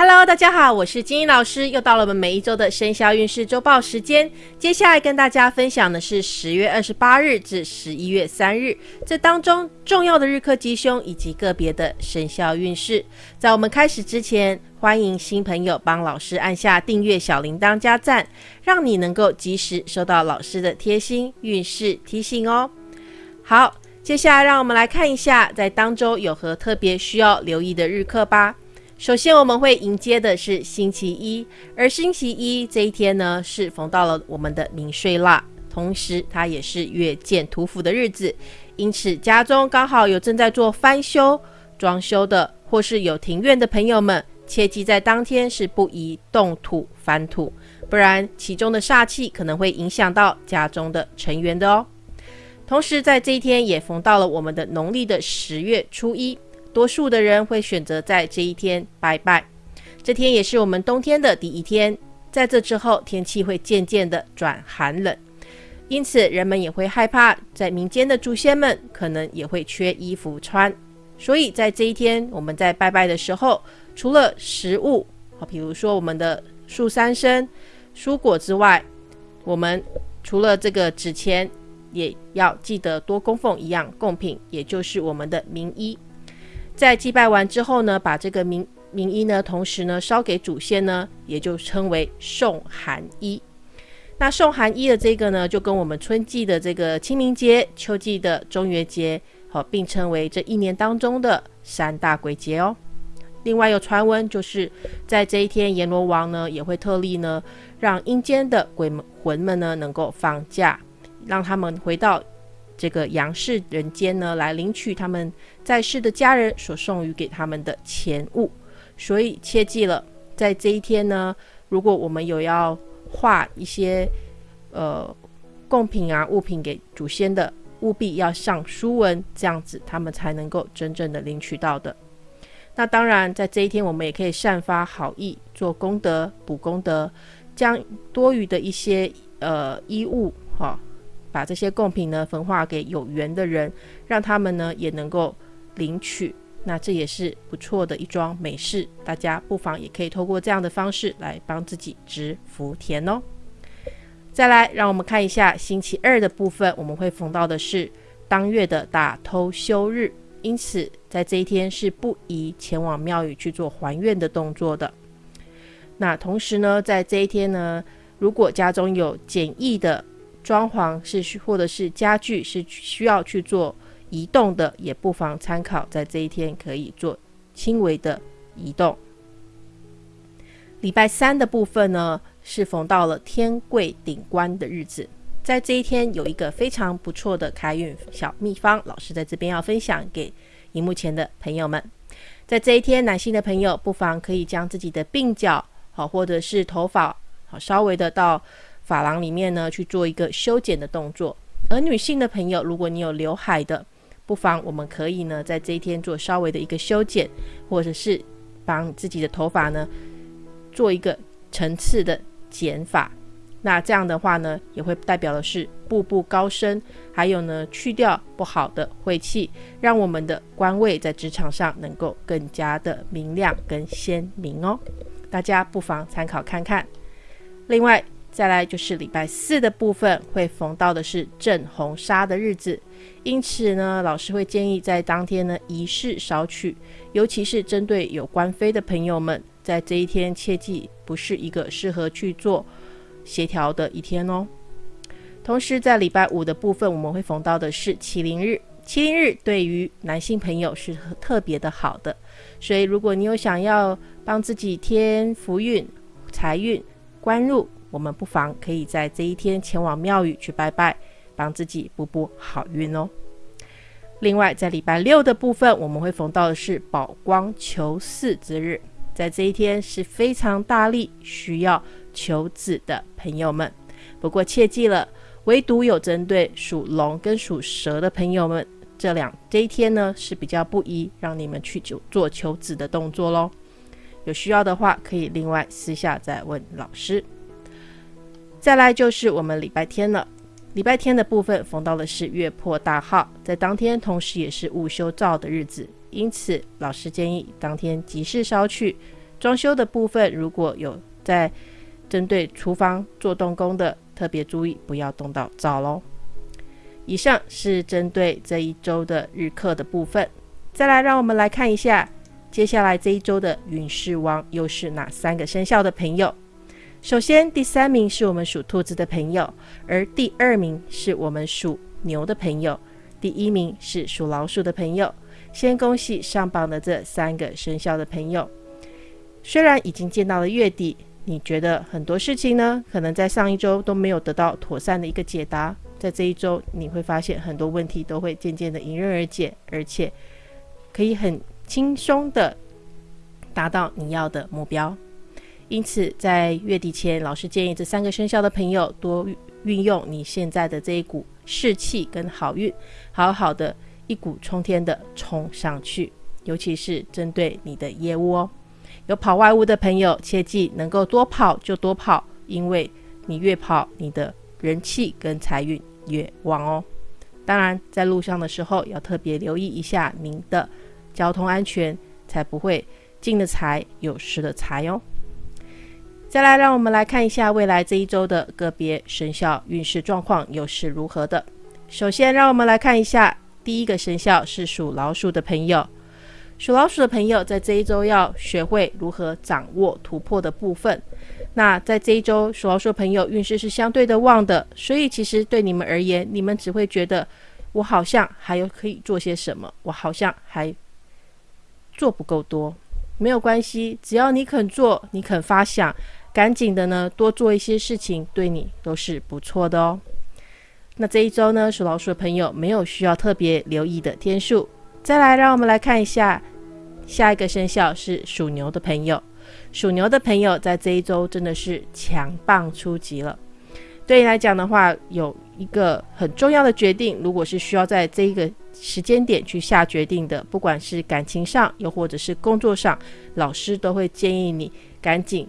Hello，大家好，我是金英老师，又到了我们每一周的生肖运势周报时间。接下来跟大家分享的是十月二十八日至十一月三日，这当中重要的日课吉凶以及个别的生肖运势。在我们开始之前，欢迎新朋友帮老师按下订阅、小铃铛加赞，让你能够及时收到老师的贴心运势提醒哦。好，接下来让我们来看一下，在当周有何特别需要留意的日课吧。首先，我们会迎接的是星期一，而星期一这一天呢，是逢到了我们的明岁腊，同时它也是月见土府的日子，因此家中刚好有正在做翻修、装修的，或是有庭院的朋友们，切记在当天是不宜动土翻土，不然其中的煞气可能会影响到家中的成员的哦。同时，在这一天也逢到了我们的农历的十月初一。多数的人会选择在这一天拜拜，这天也是我们冬天的第一天。在这之后，天气会渐渐的转寒冷，因此人们也会害怕，在民间的祖先们可能也会缺衣服穿。所以在这一天，我们在拜拜的时候，除了食物，好，比如说我们的树三生、蔬果之外，我们除了这个纸钱，也要记得多供奉一样贡品，也就是我们的名衣。在祭拜完之后呢，把这个名名衣呢，同时呢烧给祖先呢，也就称为送寒衣。那送寒衣的这个呢，就跟我们春季的这个清明节、秋季的中元节，好并称为这一年当中的三大鬼节哦。另外有传闻，就是在这一天，阎罗王呢也会特例呢，让阴间的鬼魂们呢能够放假，让他们回到。这个阳世人间呢，来领取他们在世的家人所送予给他们的钱物，所以切记了，在这一天呢，如果我们有要画一些呃贡品啊物品给祖先的，务必要上书文，这样子他们才能够真正的领取到的。那当然，在这一天，我们也可以散发好意，做功德、补功德，将多余的一些呃衣物哈。把这些贡品呢分化给有缘的人，让他们呢也能够领取，那这也是不错的一桩美事。大家不妨也可以透过这样的方式来帮自己植福田哦。再来，让我们看一下星期二的部分，我们会逢到的是当月的大偷休日，因此在这一天是不宜前往庙宇去做还愿的动作的。那同时呢，在这一天呢，如果家中有简易的。装潢是需，或者是家具是需要去做移动的，也不妨参考，在这一天可以做轻微的移动。礼拜三的部分呢，是逢到了天贵顶官的日子，在这一天有一个非常不错的开运小秘方，老师在这边要分享给荧幕前的朋友们。在这一天，男性的朋友不妨可以将自己的鬓角好，或者是头发好，稍微的到。发廊里面呢去做一个修剪的动作，而女性的朋友，如果你有刘海的，不妨我们可以呢在这一天做稍微的一个修剪，或者是帮自己的头发呢做一个层次的剪法。那这样的话呢，也会代表的是步步高升，还有呢去掉不好的晦气，让我们的官位在职场上能够更加的明亮跟鲜明哦。大家不妨参考看看。另外。再来就是礼拜四的部分，会逢到的是正红杀的日子，因此呢，老师会建议在当天呢仪式少取，尤其是针对有官非的朋友们，在这一天切记不是一个适合去做协调的一天哦。同时，在礼拜五的部分，我们会逢到的是麒麟日，麒麟日对于男性朋友是特别的好的，所以如果你有想要帮自己添福运、财运、官禄。我们不妨可以在这一天前往庙宇去拜拜，帮自己补补好运哦。另外，在礼拜六的部分，我们会逢到的是宝光求嗣之日，在这一天是非常大力需要求子的朋友们。不过切记了，唯独有针对属龙跟属蛇的朋友们，这两这一天呢是比较不宜让你们去求做求子的动作喽。有需要的话，可以另外私下再问老师。再来就是我们礼拜天了，礼拜天的部分逢到的是月破大号，在当天同时也是午休灶的日子，因此老师建议当天吉事稍去，装修的部分，如果有在针对厨房做动工的，特别注意不要动到灶喽。以上是针对这一周的日课的部分。再来，让我们来看一下接下来这一周的运势王又是哪三个生肖的朋友。首先，第三名是我们属兔子的朋友，而第二名是我们属牛的朋友，第一名是属老鼠的朋友。先恭喜上榜的这三个生肖的朋友。虽然已经见到了月底，你觉得很多事情呢，可能在上一周都没有得到妥善的一个解答，在这一周你会发现很多问题都会渐渐的迎刃而解，而且可以很轻松的达到你要的目标。因此，在月底前，老师建议这三个生肖的朋友多运用你现在的这一股士气跟好运，好好的一股冲天的冲上去。尤其是针对你的业务哦，有跑外务的朋友，切记能够多跑就多跑，因为你越跑，你的人气跟财运越旺哦。当然，在路上的时候要特别留意一下您的交通安全，才不会进了财有失了财哦。再来，让我们来看一下未来这一周的个别生肖运势状况又是如何的。首先，让我们来看一下第一个生肖是属老鼠的朋友。属老鼠的朋友在这一周要学会如何掌握突破的部分。那在这一周，属老鼠的朋友运势是相对的旺的，所以其实对你们而言，你们只会觉得我好像还有可以做些什么，我好像还做不够多。没有关系，只要你肯做，你肯发想。赶紧的呢，多做一些事情，对你都是不错的哦。那这一周呢，属老鼠的朋友没有需要特别留意的天数。再来，让我们来看一下下一个生肖是属牛的朋友。属牛的朋友在这一周真的是强棒出击了。对你来讲的话，有一个很重要的决定，如果是需要在这一个时间点去下决定的，不管是感情上，又或者是工作上，老师都会建议你赶紧。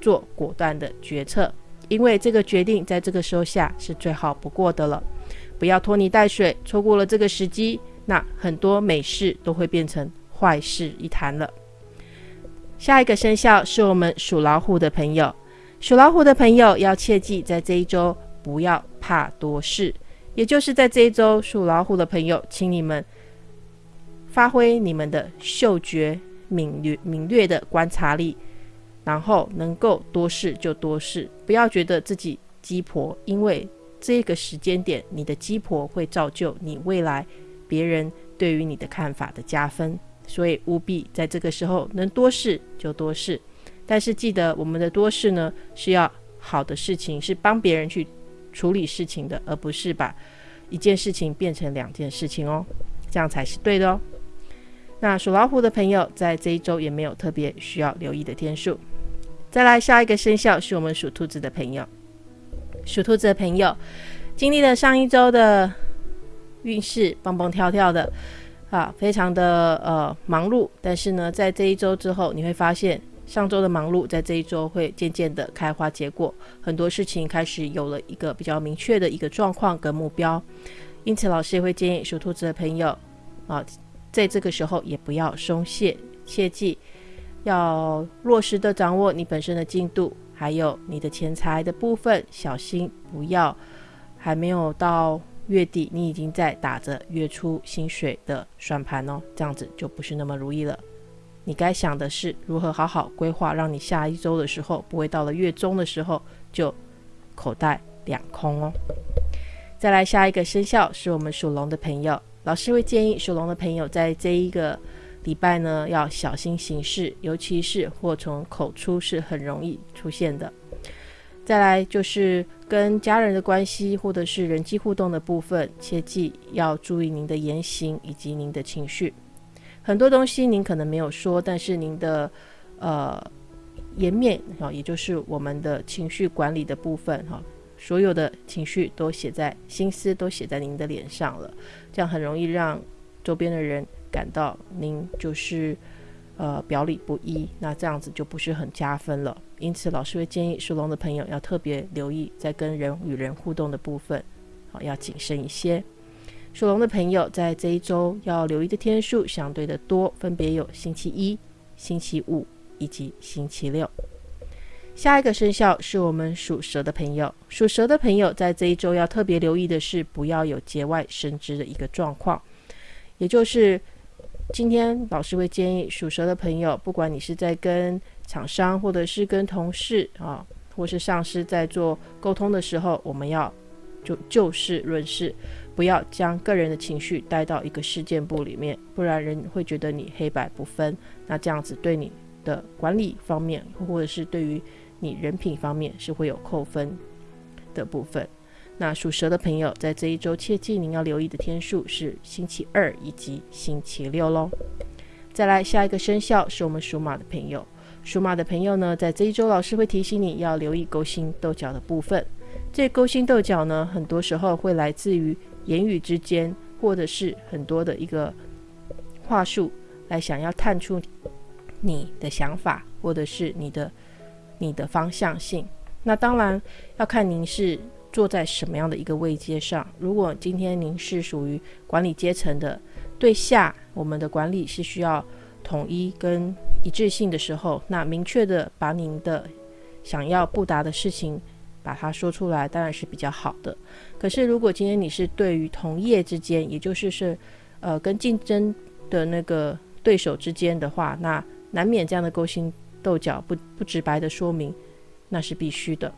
做果断的决策，因为这个决定在这个时候下是最好不过的了。不要拖泥带水，错过了这个时机，那很多美事都会变成坏事一谈了。下一个生肖是我们属老虎的朋友，属老虎的朋友要切记，在这一周不要怕多事，也就是在这一周，属老虎的朋友，请你们发挥你们的嗅觉敏锐、敏锐的观察力。然后能够多试就多试，不要觉得自己鸡婆，因为这个时间点，你的鸡婆会造就你未来别人对于你的看法的加分，所以务必在这个时候能多试就多试。但是记得我们的多试呢，是要好的事情，是帮别人去处理事情的，而不是把一件事情变成两件事情哦，这样才是对的哦。那属老虎的朋友在这一周也没有特别需要留意的天数。再来下一个生肖是我们属兔子的朋友，属兔子的朋友经历了上一周的运势蹦蹦跳跳的啊，非常的呃忙碌。但是呢，在这一周之后，你会发现上周的忙碌在这一周会渐渐的开花结果，很多事情开始有了一个比较明确的一个状况跟目标。因此，老师也会建议属兔子的朋友啊，在这个时候也不要松懈，切记。要落实的掌握你本身的进度，还有你的钱财的部分，小心不要还没有到月底，你已经在打着月初薪水的算盘哦，这样子就不是那么如意了。你该想的是如何好好规划，让你下一周的时候不会到了月中的时候就口袋两空哦。再来下一个生肖是我们属龙的朋友，老师会建议属龙的朋友在这一个。礼拜呢要小心行事，尤其是祸从口出是很容易出现的。再来就是跟家人的关系或者是人际互动的部分，切记要注意您的言行以及您的情绪。很多东西您可能没有说，但是您的呃颜面啊，也就是我们的情绪管理的部分哈，所有的情绪都写在心思都写在您的脸上了，这样很容易让周边的人。感到您就是呃表里不一，那这样子就不是很加分了。因此，老师会建议属龙的朋友要特别留意，在跟人与人互动的部分，好要谨慎一些。属龙的朋友在这一周要留意的天数相对的多，分别有星期一、星期五、以及星期六。下一个生肖是我们属蛇的朋友，属蛇的朋友在这一周要特别留意的是，不要有节外生枝的一个状况。也就是今天老师会建议属蛇的朋友，不管你是在跟厂商或者是跟同事啊，或是上司在做沟通的时候，我们要就就事论事，不要将个人的情绪带到一个事件簿里面，不然人会觉得你黑白不分。那这样子对你的管理方面，或者是对于你人品方面是会有扣分的部分。那属蛇的朋友在这一周切记您要留意的天数是星期二以及星期六喽。再来下一个生肖是我们属马的朋友，属马的朋友呢，在这一周老师会提醒你要留意勾心斗角的部分。这勾心斗角呢，很多时候会来自于言语之间，或者是很多的一个话术来想要探出你的想法，或者是你的。你的方向性，那当然要看您是坐在什么样的一个位阶上。如果今天您是属于管理阶层的，对下我们的管理是需要统一跟一致性的时候，那明确的把您的想要布达的事情把它说出来，当然是比较好的。可是如果今天你是对于同业之间，也就是是呃跟竞争的那个对手之间的话，那难免这样的勾心。斗角不不直白的说明，那是必须的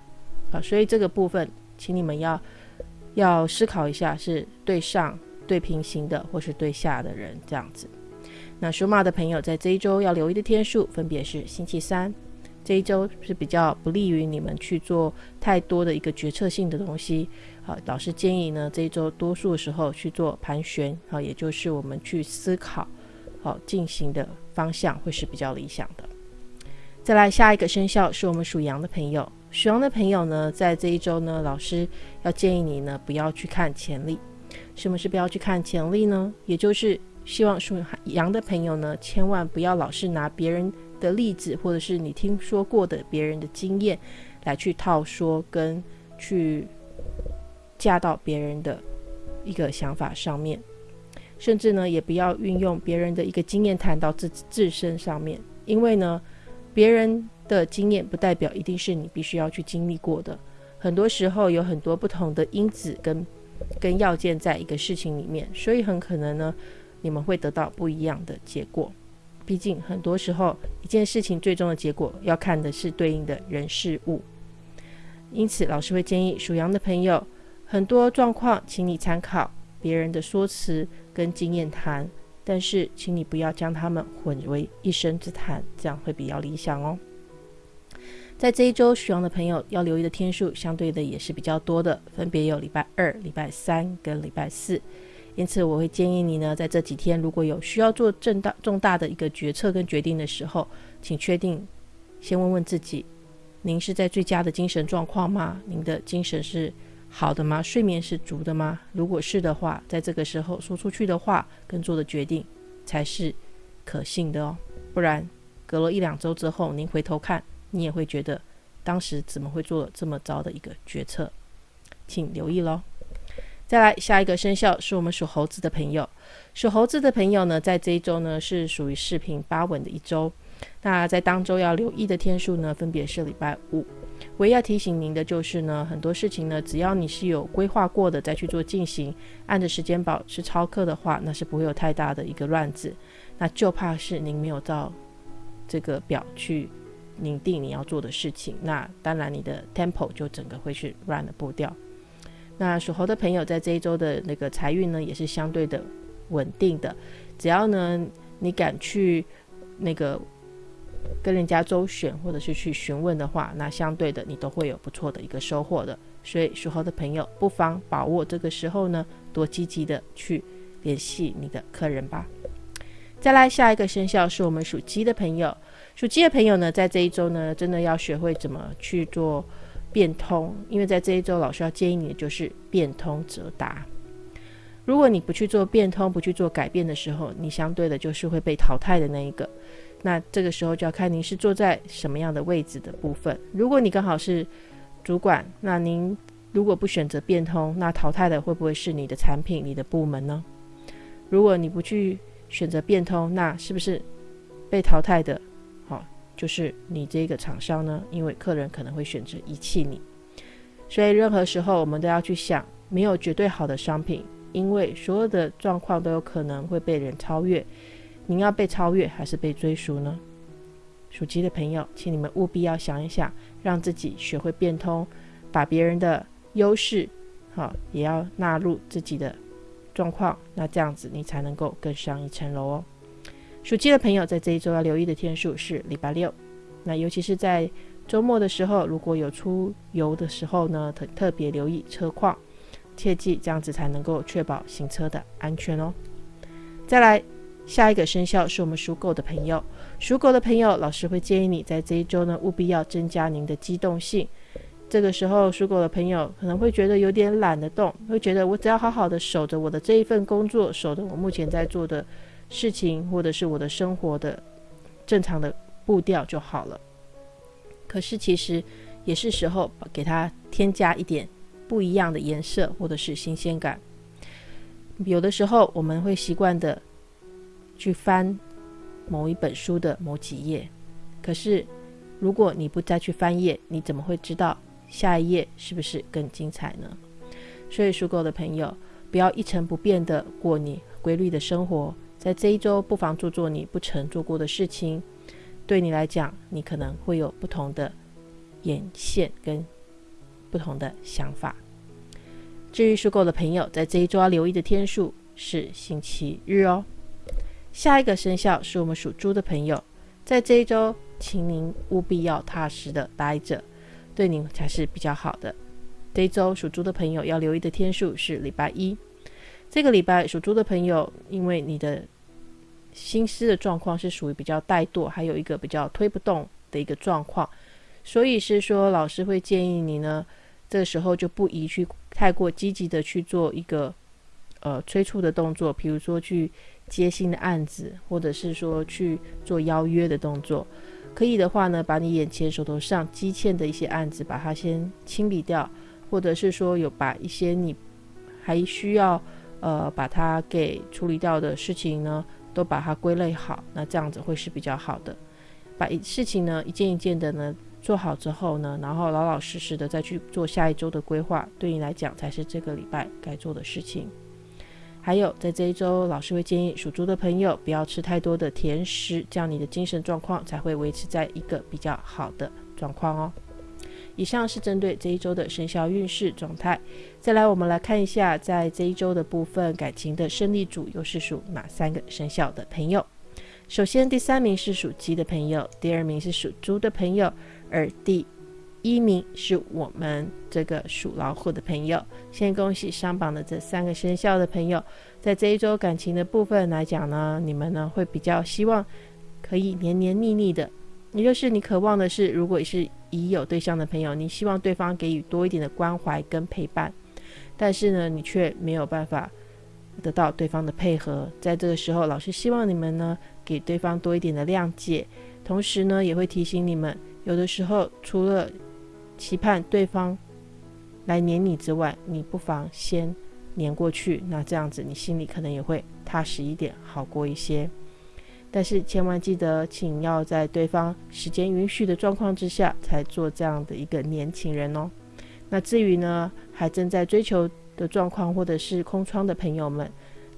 啊，所以这个部分，请你们要要思考一下，是对上对平行的，或是对下的人这样子。那属马的朋友在这一周要留意的天数，分别是星期三，这一周是比较不利于你们去做太多的一个决策性的东西。好，老师建议呢，这一周多数时候去做盘旋，好，也就是我们去思考，好进行的方向会是比较理想的。再来下一个生肖是我们属羊的朋友，属羊的朋友呢，在这一周呢，老师要建议你呢，不要去看潜力。什么是不要去看潜力呢？也就是希望属羊的朋友呢，千万不要老是拿别人的例子，或者是你听说过的别人的经验来去套说，跟去嫁到别人的一个想法上面，甚至呢，也不要运用别人的一个经验谈到自自身上面，因为呢。别人的经验不代表一定是你必须要去经历过的，很多时候有很多不同的因子跟跟要件在一个事情里面，所以很可能呢，你们会得到不一样的结果。毕竟很多时候一件事情最终的结果要看的是对应的人事物，因此老师会建议属羊的朋友，很多状况请你参考别人的说辞跟经验谈。但是，请你不要将他们混为一生之谈，这样会比较理想哦。在这一周，属羊的朋友要留意的天数，相对的也是比较多的，分别有礼拜二、礼拜三跟礼拜四。因此，我会建议你呢，在这几天如果有需要做重大重大的一个决策跟决定的时候，请确定先问问自己：您是在最佳的精神状况吗？您的精神是？好的吗？睡眠是足的吗？如果是的话，在这个时候说出去的话跟做的决定才是可信的哦。不然，隔了一两周之后，您回头看，你也会觉得当时怎么会做这么糟的一个决策？请留意喽。再来，下一个生肖是我们属猴子的朋友。属猴子的朋友呢，在这一周呢是属于四平八稳的一周。那在当周要留意的天数呢，分别是礼拜五。唯一要提醒您的就是呢，很多事情呢，只要你是有规划过的再去做进行，按着时间保持超课的话，那是不会有太大的一个乱子。那就怕是您没有照这个表去拟定你要做的事情，那当然你的 tempo 就整个会是乱的步调。那属猴的朋友在这一周的那个财运呢，也是相对的稳定的，只要呢你敢去那个。跟人家周旋或者是去询问的话，那相对的你都会有不错的一个收获的。所以属猴的朋友不妨把握这个时候呢，多积极的去联系你的客人吧。再来下一个生肖是我们属鸡的朋友，属鸡的朋友呢，在这一周呢，真的要学会怎么去做变通，因为在这一周老师要建议你的就是变通则达。如果你不去做变通，不去做改变的时候，你相对的就是会被淘汰的那一个。那这个时候就要看您是坐在什么样的位置的部分。如果你刚好是主管，那您如果不选择变通，那淘汰的会不会是你的产品、你的部门呢？如果你不去选择变通，那是不是被淘汰的？好，就是你这个厂商呢，因为客人可能会选择遗弃你，所以任何时候我们都要去想，没有绝对好的商品，因为所有的状况都有可能会被人超越。您要被超越还是被追逐呢？属鸡的朋友，请你们务必要想一想，让自己学会变通，把别人的优势，好也要纳入自己的状况，那这样子你才能够更上一层楼哦。属鸡的朋友在这一周要留意的天数是礼拜六，那尤其是在周末的时候，如果有出游的时候呢，特特别留意车况，切记这样子才能够确保行车的安全哦。再来。下一个生肖是我们属狗的朋友，属狗的朋友，老师会建议你在这一周呢，务必要增加您的机动性。这个时候，属狗的朋友可能会觉得有点懒得动，会觉得我只要好好的守着我的这一份工作，守着我目前在做的事情，或者是我的生活的正常的步调就好了。可是其实也是时候给它添加一点不一样的颜色，或者是新鲜感。有的时候我们会习惯的。去翻某一本书的某几页，可是如果你不再去翻页，你怎么会知道下一页是不是更精彩呢？所以属狗的朋友，不要一成不变的过你规律的生活，在这一周不妨做做你不曾做过的事情，对你来讲，你可能会有不同的眼线跟不同的想法。至于属狗的朋友，在这一周要留意的天数是星期日哦。下一个生肖是我们属猪的朋友，在这一周，请您务必要踏实的待着，对您才是比较好的。这一周属猪的朋友要留意的天数是礼拜一。这个礼拜属猪的朋友，因为你的心思的状况是属于比较怠惰，还有一个比较推不动的一个状况，所以是说老师会建议你呢，这个时候就不宜去太过积极的去做一个呃催促的动作，比如说去。接新的案子，或者是说去做邀约的动作，可以的话呢，把你眼前手头上积欠的一些案子，把它先清理掉，或者是说有把一些你还需要呃把它给处理掉的事情呢，都把它归类好，那这样子会是比较好的。把一事情呢一件一件的呢做好之后呢，然后老老实实的再去做下一周的规划，对你来讲才是这个礼拜该做的事情。还有，在这一周，老师会建议属猪的朋友不要吃太多的甜食，这样你的精神状况才会维持在一个比较好的状况哦。以上是针对这一周的生肖运势状态。再来，我们来看一下，在这一周的部分感情的胜利组又是属哪三个生肖的朋友？首先，第三名是属鸡的朋友，第二名是属猪的朋友，而第一名是我们这个属老虎的朋友，先恭喜上榜的这三个生肖的朋友，在这一周感情的部分来讲呢，你们呢会比较希望可以黏黏腻腻的，也就是你渴望的是，如果是已有对象的朋友，你希望对方给予多一点的关怀跟陪伴，但是呢，你却没有办法得到对方的配合，在这个时候，老师希望你们呢给对方多一点的谅解，同时呢也会提醒你们，有的时候除了期盼对方来黏你之外，你不妨先黏过去，那这样子你心里可能也会踏实一点，好过一些。但是千万记得，请要在对方时间允许的状况之下，才做这样的一个年轻人哦。那至于呢，还正在追求的状况，或者是空窗的朋友们，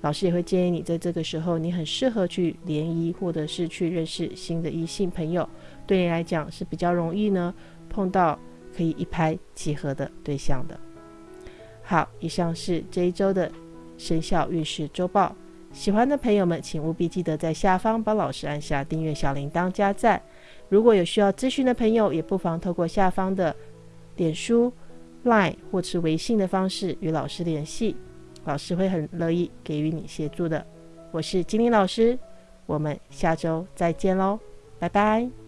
老师也会建议你，在这个时候，你很适合去联谊，或者是去认识新的异性朋友，对你来讲是比较容易呢，碰到。可以一拍即合的对象的。好，以上是这一周的生肖运势周报。喜欢的朋友们，请务必记得在下方帮老师按下订阅小铃铛加赞。如果有需要咨询的朋友，也不妨透过下方的脸书、Line 或是微信的方式与老师联系，老师会很乐意给予你协助的。我是金玲老师，我们下周再见喽，拜拜。